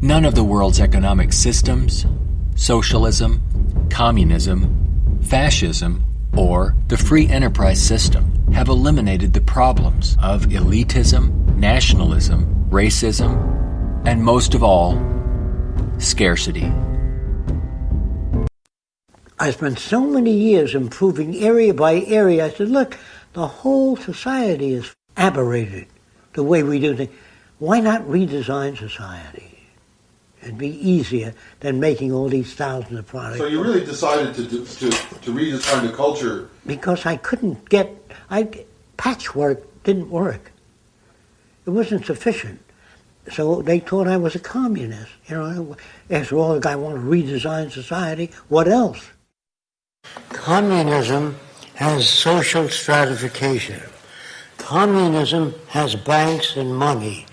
None of the world's economic systems, socialism, communism, fascism, or the free enterprise system have eliminated the problems of elitism, nationalism, racism, and most of all, scarcity. I spent so many years improving area by area. I said, look, the whole society is aberrated the way we do things. Why not redesign society? It'd be easier than making all these thousands of products. So you really decided to, to, to, to redesign the culture because I couldn't get, I, patchwork didn't work. It wasn't sufficient. So they thought I was a communist. You know, after all, the guy wanted to redesign society. What else? Communism has social stratification. Communism has banks and money.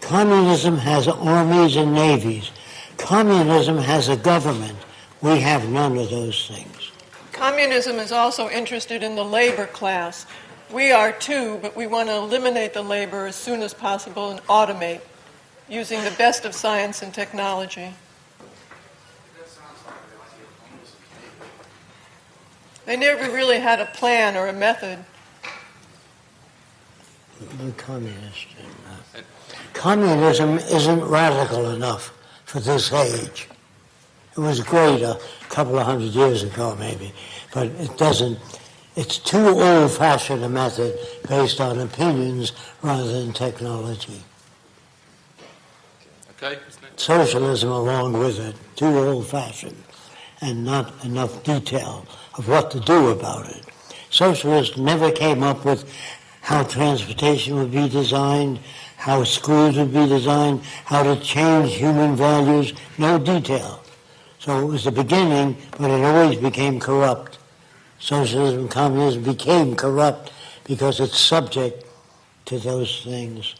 Communism has armies and navies. Communism has a government. We have none of those things. Communism is also interested in the labor class. We are too, but we want to eliminate the labor as soon as possible and automate using the best of science and technology. They never really had a plan or a method. The communist. Communism isn't radical enough for this age. It was great a couple of hundred years ago, maybe, but it doesn't. It's too old-fashioned a method based on opinions rather than technology. Okay. Socialism along with it, too old-fashioned, and not enough detail of what to do about it. Socialists never came up with how transportation would be designed, how schools would be designed, how to change human values, no detail. So it was the beginning, but it always became corrupt. Socialism communism became corrupt because it's subject to those things.